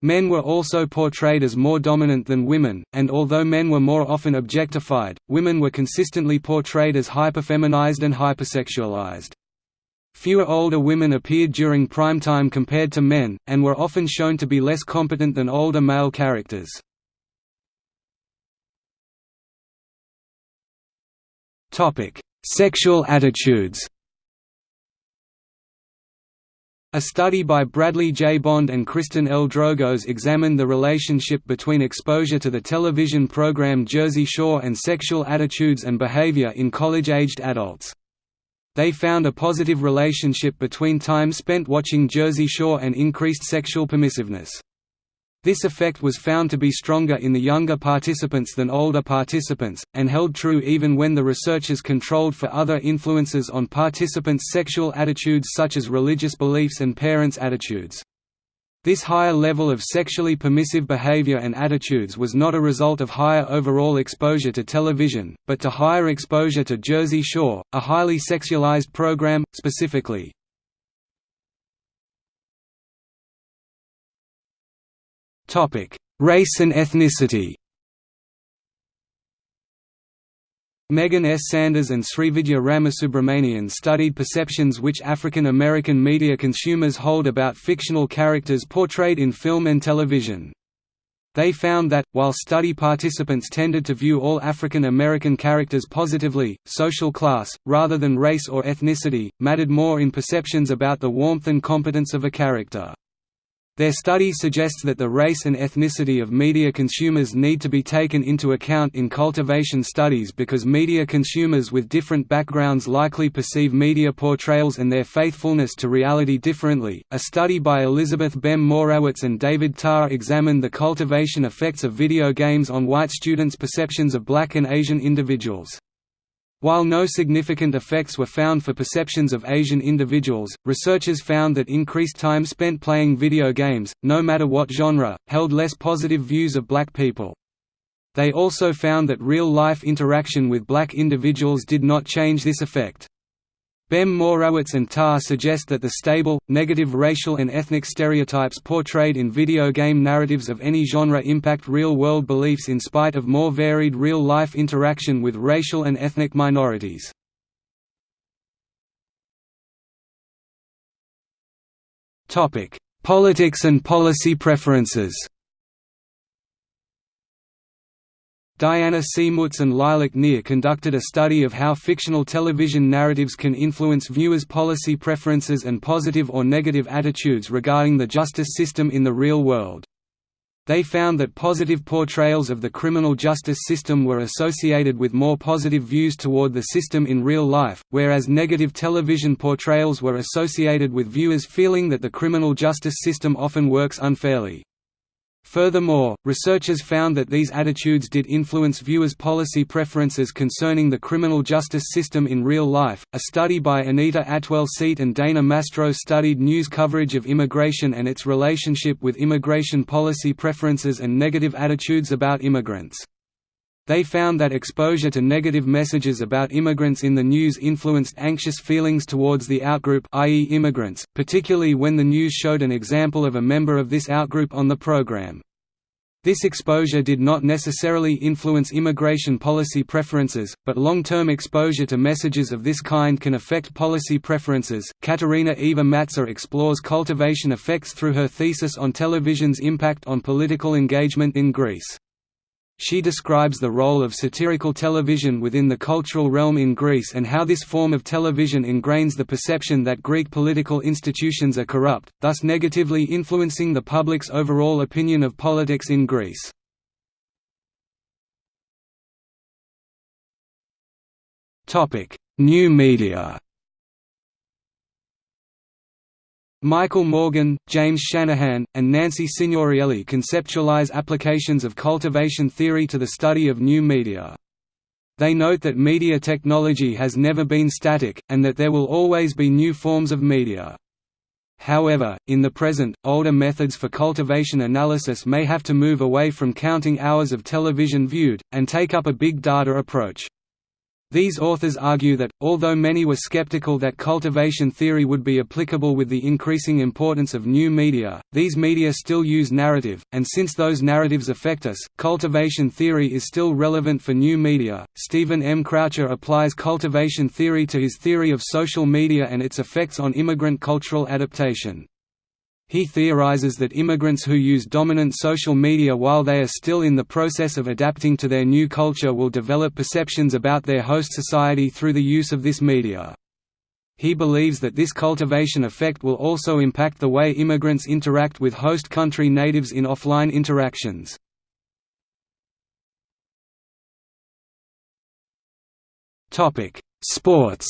Men were also portrayed as more dominant than women, and although men were more often objectified, women were consistently portrayed as hyperfeminized and hypersexualized. Fewer older women appeared during primetime compared to men, and were often shown to be less competent than older male characters. Topic: Sexual attitudes. A study by Bradley J. Bond and Kristen L. Drogos examined the relationship between exposure to the television program Jersey Shore and sexual attitudes and behavior in college-aged adults. They found a positive relationship between time spent watching Jersey Shore and increased sexual permissiveness. This effect was found to be stronger in the younger participants than older participants, and held true even when the researchers controlled for other influences on participants' sexual attitudes such as religious beliefs and parents' attitudes. This higher level of sexually permissive behavior and attitudes was not a result of higher overall exposure to television, but to higher exposure to Jersey Shore, a highly sexualized program, specifically, Topic: Race and ethnicity. Megan S. Sanders and Srividya Ramasubramanian studied perceptions which African American media consumers hold about fictional characters portrayed in film and television. They found that, while study participants tended to view all African American characters positively, social class, rather than race or ethnicity, mattered more in perceptions about the warmth and competence of a character. Their study suggests that the race and ethnicity of media consumers need to be taken into account in cultivation studies because media consumers with different backgrounds likely perceive media portrayals and their faithfulness to reality differently. A study by Elizabeth Behm-Morawitz and David Tarr examined the cultivation effects of video games on white students' perceptions of black and Asian individuals. While no significant effects were found for perceptions of Asian individuals, researchers found that increased time spent playing video games, no matter what genre, held less positive views of black people. They also found that real-life interaction with black individuals did not change this effect. Behm-Morawitz and Tarr suggest that the stable, negative racial and ethnic stereotypes portrayed in video game narratives of any genre impact real-world beliefs in spite of more varied real-life interaction with racial and ethnic minorities. Politics and policy preferences Diana C. Mutz and Lilach Nir conducted a study of how fictional television narratives can influence viewers' policy preferences and positive or negative attitudes regarding the justice system in the real world. They found that positive portrayals of the criminal justice system were associated with more positive views toward the system in real life, whereas negative television portrayals were associated with viewers feeling that the criminal justice system often works unfairly. Furthermore, researchers found that these attitudes did influence viewers' policy preferences concerning the criminal justice system in real life. A study by Anita Atwell Seate and Dana Mastro studied news coverage of immigration and its relationship with immigration policy preferences and negative attitudes about immigrants. They found that exposure to negative messages about immigrants in the news influenced anxious feelings towards the outgroup i.e. immigrants, particularly when the news showed an example of a member of this outgroup on the program. This exposure did not necessarily influence immigration policy preferences, but long-term exposure to messages of this kind can affect policy preferences. Katerina Eva Matsa explores cultivation effects through her thesis on television's impact on political engagement in Greece. She describes the role of satirical television within the cultural realm in Greece and how this form of television ingrains the perception that Greek political institutions are corrupt, thus negatively influencing the public's overall opinion of politics in Greece. New media Michael Morgan, James Shanahan, and Nancy Signorielli conceptualize applications of cultivation theory to the study of new media. They note that media technology has never been static, and that there will always be new forms of media. However, in the present, older methods for cultivation analysis may have to move away from counting hours of television viewed, and take up a big data approach. These authors argue that, although many were skeptical that cultivation theory would be applicable with the increasing importance of new media, these media still use narrative, and since those narratives affect us, cultivation theory is still relevant for new media. Stephen M. Croucher applies cultivation theory to his theory of social media and its effects on immigrant cultural adaptation. He theorizes that immigrants who use dominant social media while they are still in the process of adapting to their new culture will develop perceptions about their host society through the use of this media. He believes that this cultivation effect will also impact the way immigrants interact with host country natives in offline interactions. Sports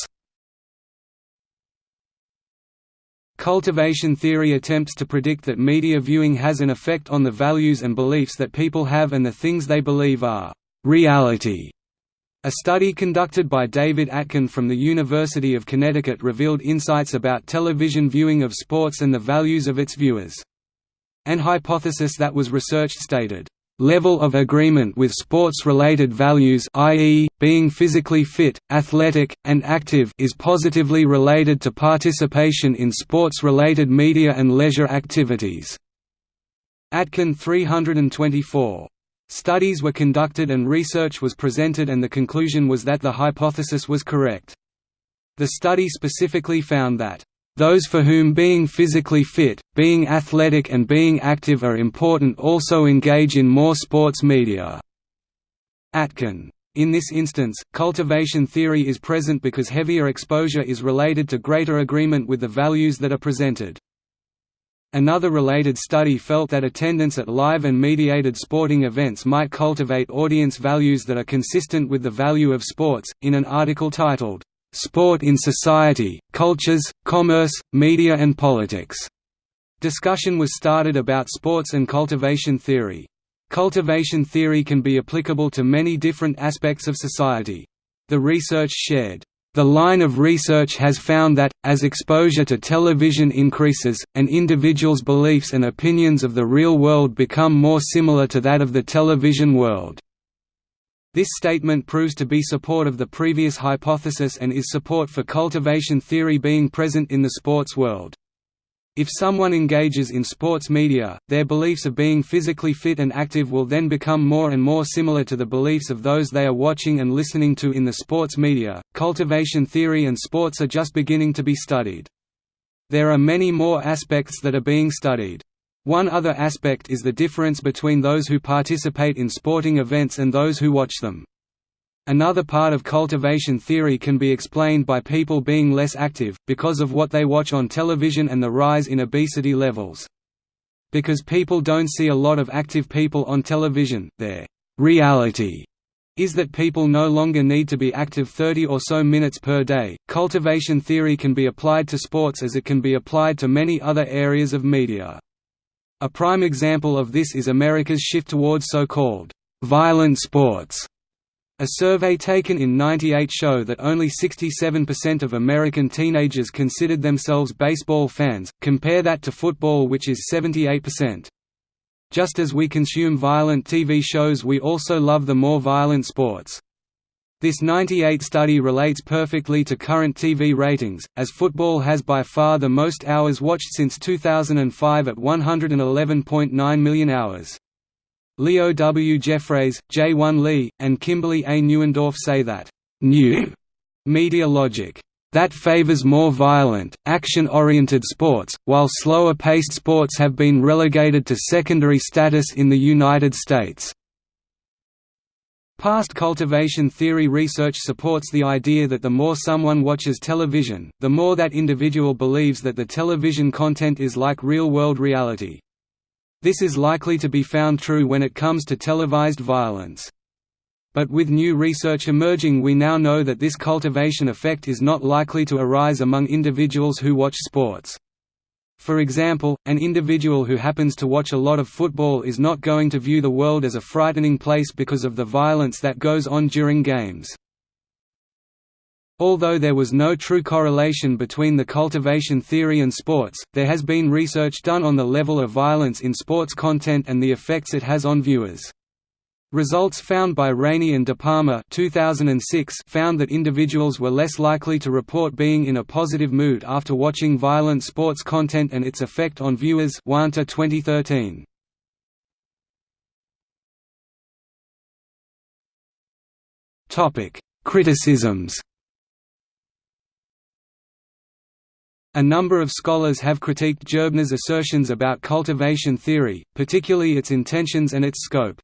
Cultivation theory attempts to predict that media viewing has an effect on the values and beliefs that people have and the things they believe are reality. A study conducted by David Atkin from the University of Connecticut revealed insights about television viewing of sports and the values of its viewers. An hypothesis that was researched stated, level of agreement with sports-related values i.e., being physically fit, athletic, and active is positively related to participation in sports-related media and leisure activities." Atkin 324. Studies were conducted and research was presented and the conclusion was that the hypothesis was correct. The study specifically found that, "...those for whom being physically fit, being athletic and being active are important also engage in more sports media." Atkin. In this instance, cultivation theory is present because heavier exposure is related to greater agreement with the values that are presented. Another related study felt that attendance at live and mediated sporting events might cultivate audience values that are consistent with the value of sports. In an article titled, Sport in Society, Cultures, Commerce, Media and Politics, discussion was started about sports and cultivation theory. Cultivation theory can be applicable to many different aspects of society. The research shared the line of research has found that, as exposure to television increases, an individual's beliefs and opinions of the real world become more similar to that of the television world. This statement proves to be support of the previous hypothesis and is support for cultivation theory being present in the sports world. If someone engages in sports media, their beliefs of being physically fit and active will then become more and more similar to the beliefs of those they are watching and listening to in the sports media. Cultivation theory and sports are just beginning to be studied. There are many more aspects that are being studied. One other aspect is the difference between those who participate in sporting events and those who watch them. Another part of cultivation theory can be explained by people being less active, because of what they watch on television and the rise in obesity levels. Because people don't see a lot of active people on television, their reality is that people no longer need to be active 30 or so minutes per day. Cultivation theory can be applied to sports as it can be applied to many other areas of media. A prime example of this is America's shift towards so-called violent sports a survey taken in 98 show that only 67% of American teenagers considered themselves baseball fans, compare that to football which is 78%. Just as we consume violent TV shows we also love the more violent sports. This 98 study relates perfectly to current TV ratings, as football has by far the most hours watched since 2005 at 111.9 million hours. Leo W. Jeffres, J. 1 Lee, and Kimberly A. Neuendorf say that, "...new media logic that favors more violent, action-oriented sports, while slower-paced sports have been relegated to secondary status in the United States." Past cultivation theory research supports the idea that the more someone watches television, the more that individual believes that the television content is like real-world reality. This is likely to be found true when it comes to televised violence. But with new research emerging we now know that this cultivation effect is not likely to arise among individuals who watch sports. For example, an individual who happens to watch a lot of football is not going to view the world as a frightening place because of the violence that goes on during games. Although there was no true correlation between the cultivation theory and sports, there has been research done on the level of violence in sports content and the effects it has on viewers. Results found by Raney and DePalma 2006 found that individuals were less likely to report being in a positive mood after watching violent sports content and its effect on viewers 2013. Criticisms A number of scholars have critiqued Gerbner's assertions about cultivation theory, particularly its intentions and its scope.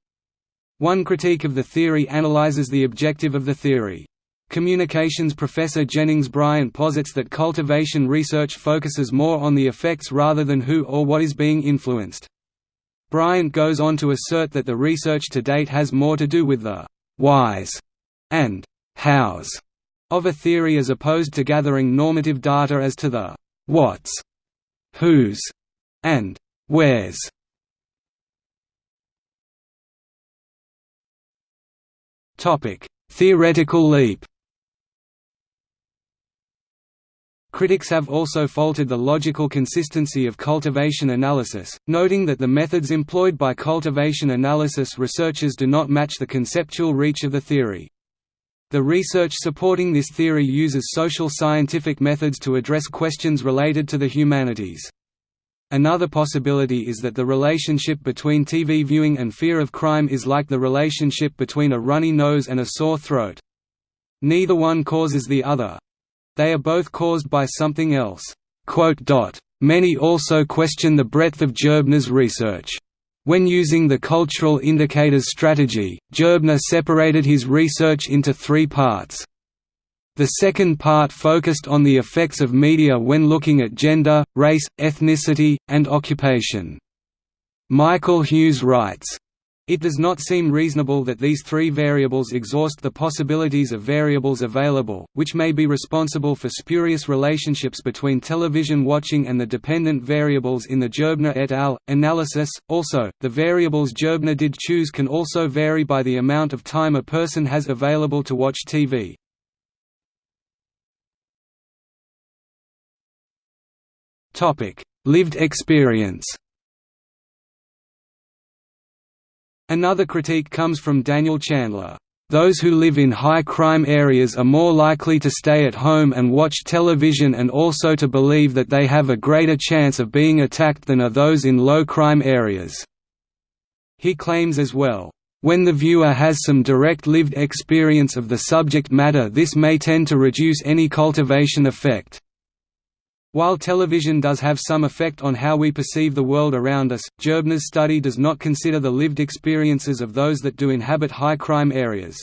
One critique of the theory analyzes the objective of the theory. Communications professor Jennings Bryant posits that cultivation research focuses more on the effects rather than who or what is being influenced. Bryant goes on to assert that the research to date has more to do with the «whys» and «hows» of a theory as opposed to gathering normative data as to the what's, who's, and where's. Theoretical leap. Critics have also faulted the logical consistency of cultivation analysis, noting that the methods employed by cultivation analysis researchers do not match the conceptual reach of the theory. The research supporting this theory uses social scientific methods to address questions related to the humanities. Another possibility is that the relationship between TV viewing and fear of crime is like the relationship between a runny nose and a sore throat. Neither one causes the other. They are both caused by something else. Many also question the breadth of Gerbner's research. When using the cultural indicators strategy, Gerbner separated his research into three parts. The second part focused on the effects of media when looking at gender, race, ethnicity, and occupation. Michael Hughes writes, it does not seem reasonable that these three variables exhaust the possibilities of variables available, which may be responsible for spurious relationships between television watching and the dependent variables in the Gerbner et al. analysis. Also, the variables Gerbner did choose can also vary by the amount of time a person has available to watch TV. Lived experience Another critique comes from Daniel Chandler. Those who live in high crime areas are more likely to stay at home and watch television and also to believe that they have a greater chance of being attacked than are those in low crime areas. He claims as well, when the viewer has some direct lived experience of the subject matter this may tend to reduce any cultivation effect. While television does have some effect on how we perceive the world around us, Gerbner's study does not consider the lived experiences of those that do inhabit high crime areas.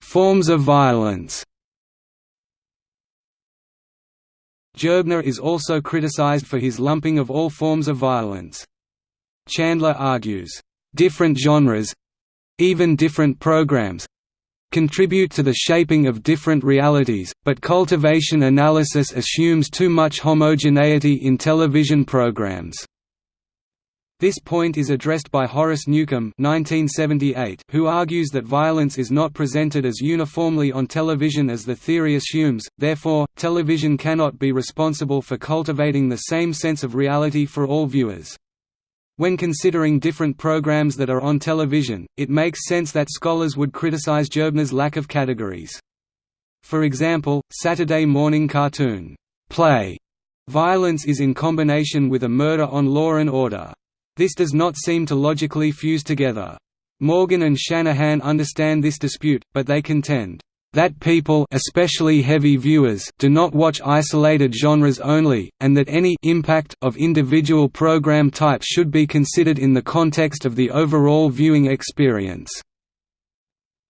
Forms of violence Gerbner is also criticized for his lumping of all forms of violence. Chandler argues, "...different genres—even different programs, contribute to the shaping of different realities, but cultivation analysis assumes too much homogeneity in television programs. This point is addressed by Horace Newcomb 1978, who argues that violence is not presented as uniformly on television as the theory assumes, therefore, television cannot be responsible for cultivating the same sense of reality for all viewers. When considering different programs that are on television, it makes sense that scholars would criticize Gerbner's lack of categories. For example, Saturday morning cartoon, play violence is in combination with a murder on Law and Order. This does not seem to logically fuse together. Morgan and Shanahan understand this dispute, but they contend, that people especially heavy viewers do not watch isolated genres only, and that any impact of individual program type should be considered in the context of the overall viewing experience.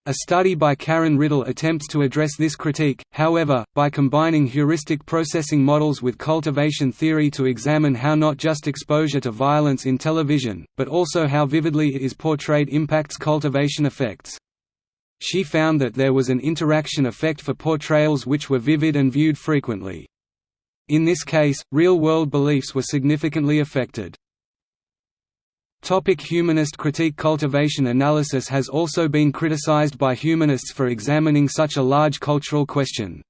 A study by Karen Riddle attempts to address this critique, however, by combining heuristic processing models with cultivation theory to examine how not just exposure to violence in television, but also how vividly it is portrayed impacts cultivation effects. She found that there was an interaction effect for portrayals which were vivid and viewed frequently. In this case, real-world beliefs were significantly affected. Topic humanist critique Cultivation analysis has also been criticized by humanists for examining such a large cultural question.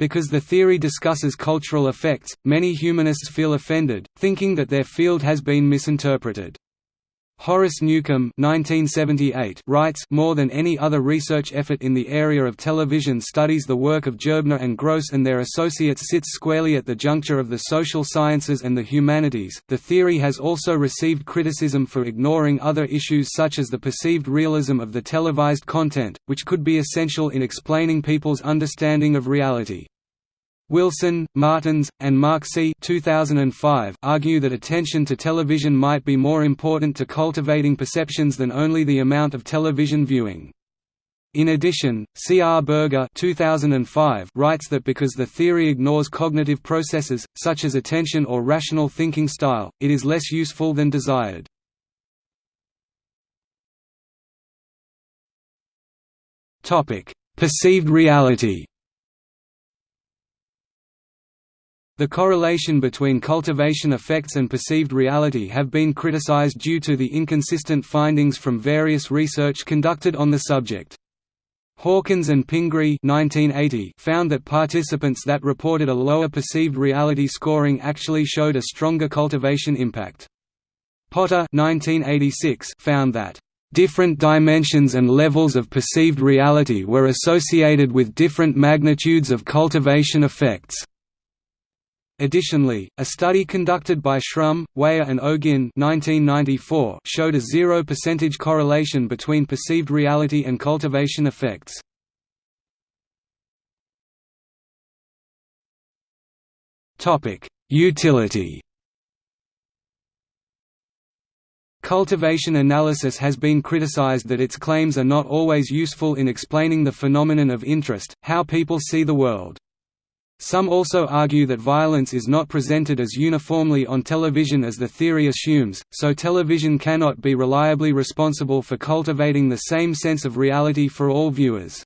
Because the theory discusses cultural effects, many humanists feel offended, thinking that their field has been misinterpreted. Horace Newcomb 1978 writes More than any other research effort in the area of television studies the work of Gerbner and Gross and their associates sits squarely at the juncture of the social sciences and the humanities. The theory has also received criticism for ignoring other issues such as the perceived realism of the televised content, which could be essential in explaining people's understanding of reality. Wilson, Martins, and Marske 2005 argue that attention to television might be more important to cultivating perceptions than only the amount of television viewing. In addition, C. R. Berger 2005 writes that because the theory ignores cognitive processes, such as attention or rational thinking style, it is less useful than desired. Perceived reality The correlation between cultivation effects and perceived reality have been criticized due to the inconsistent findings from various research conducted on the subject. Hawkins and Pingree 1980 found that participants that reported a lower perceived reality scoring actually showed a stronger cultivation impact. Potter 1986 found that different dimensions and levels of perceived reality were associated with different magnitudes of cultivation effects. Additionally, a study conducted by Shrum, Wyer and O'Guinn 1994 showed a 0% correlation between perceived reality and cultivation effects. Utility Cultivation analysis has been criticized that its claims are not always useful in explaining the phenomenon of interest, how people see the world. Some also argue that violence is not presented as uniformly on television as the theory assumes, so television cannot be reliably responsible for cultivating the same sense of reality for all viewers.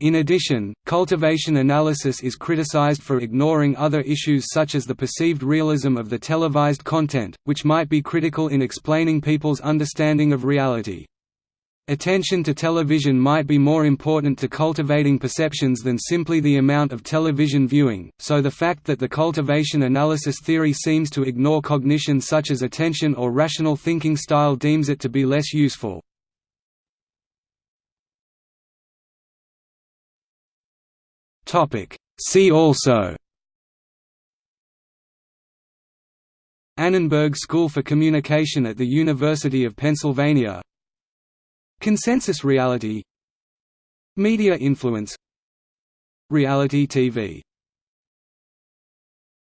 In addition, cultivation analysis is criticized for ignoring other issues such as the perceived realism of the televised content, which might be critical in explaining people's understanding of reality. Attention to television might be more important to cultivating perceptions than simply the amount of television viewing, so the fact that the cultivation analysis theory seems to ignore cognition such as attention or rational thinking style deems it to be less useful. See also Annenberg School for Communication at the University of Pennsylvania Consensus reality. Media influence. Reality TV